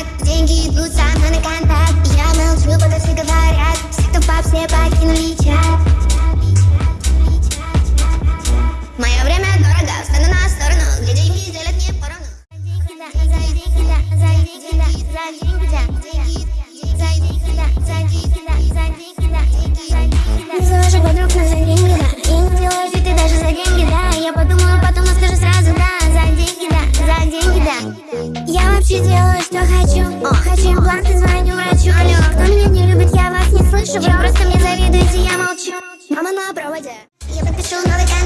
Я подпишу новый контракт Деньги идут со мной на контакт Я молчу, вообще делаю, что хочу. О, хочу импланты, звоню врачу. Алло, кто меня не любит, я вас не слышу. Вы просто мне завидуете, я молчу. Мама на проводе. Я подпишу новый